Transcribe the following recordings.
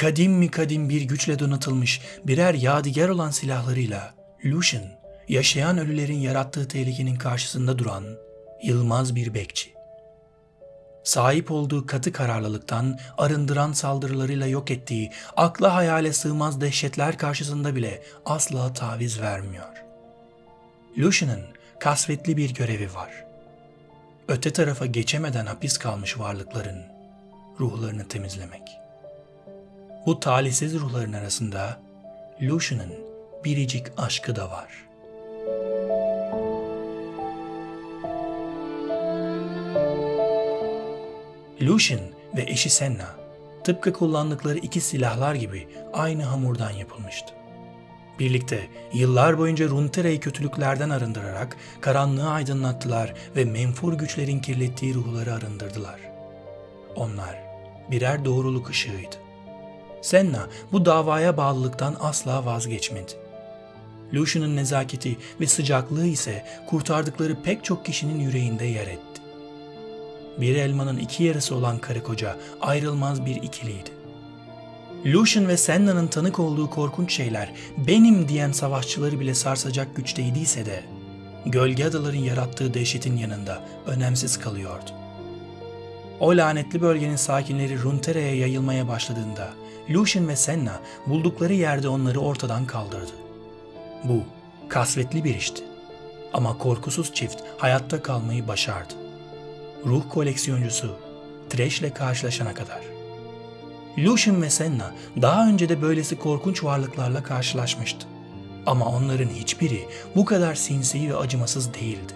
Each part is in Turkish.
kadim mi kadim bir güçle donatılmış birer yadigar olan silahlarıyla Lucian, yaşayan ölülerin yarattığı tehlikenin karşısında duran yılmaz bir bekçi. Sahip olduğu katı kararlılıktan arındıran saldırılarıyla yok ettiği akla hayale sığmaz dehşetler karşısında bile asla taviz vermiyor. Lucian'ın kasvetli bir görevi var. Öte tarafa geçemeden hapis kalmış varlıkların ruhlarını temizlemek. Bu talihsiz ruhların arasında Lucian'ın biricik aşkı da var. Lucian ve eşi Senna tıpkı kullandıkları iki silahlar gibi aynı hamurdan yapılmıştı. Birlikte yıllar boyunca Runtera'yı kötülüklerden arındırarak karanlığı aydınlattılar ve menfur güçlerin kirlettiği ruhları arındırdılar. Onlar birer doğruluk ışığıydı. Senna bu davaya bağlılıktan asla vazgeçmedi. Lucian'ın nezaketi ve sıcaklığı ise kurtardıkları pek çok kişinin yüreğinde yer etti. Bir elmanın iki yarısı olan karı koca ayrılmaz bir ikiliydi. Lucian ve Senna'nın tanık olduğu korkunç şeyler benim diyen savaşçıları bile sarsacak güçteydiyse de gölge adaların yarattığı dehşetin yanında önemsiz kalıyordu. O lanetli bölgenin sakinleri Runtera'ya yayılmaya başladığında Lucian ve Senna buldukları yerde onları ortadan kaldırdı. Bu kasvetli bir işti. Ama korkusuz çift hayatta kalmayı başardı. Ruh koleksiyoncusu Thresh ile karşılaşana kadar. Lucian ve Senna daha önce de böylesi korkunç varlıklarla karşılaşmıştı. Ama onların hiçbiri bu kadar sinsi ve acımasız değildi.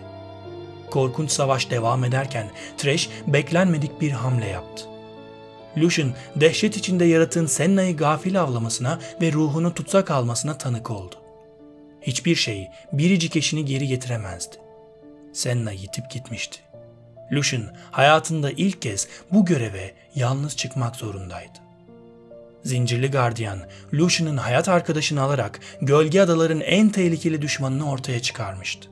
Korkunç savaş devam ederken Thresh beklenmedik bir hamle yaptı. Lucian dehşet içinde yaratığın Senna'yı gafil avlamasına ve ruhunu tutsak almasına tanık oldu. Hiçbir şey biricik eşini geri getiremezdi. Senna yitip gitmişti. Lucian hayatında ilk kez bu göreve yalnız çıkmak zorundaydı. Zincirli gardiyan, Lucian'ın hayat arkadaşını alarak gölge adaların en tehlikeli düşmanını ortaya çıkarmıştı.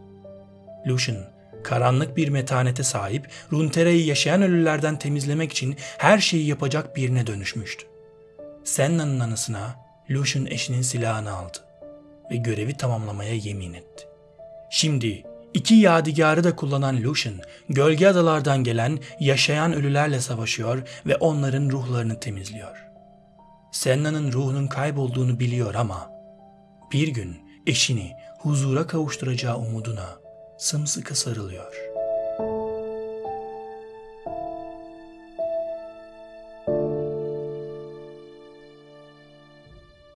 Lucian, karanlık bir metanete sahip Runtera'yı yaşayan ölülerden temizlemek için her şeyi yapacak birine dönüşmüştü. Senna'nın anısına Lucian eşinin silahını aldı ve görevi tamamlamaya yemin etti. Şimdi iki yadigarı da kullanan Lucian, gölge adalardan gelen yaşayan ölülerle savaşıyor ve onların ruhlarını temizliyor. Senna'nın ruhunun kaybolduğunu biliyor ama bir gün eşini huzura kavuşturacağı umuduna sımsıkı sarılıyor.''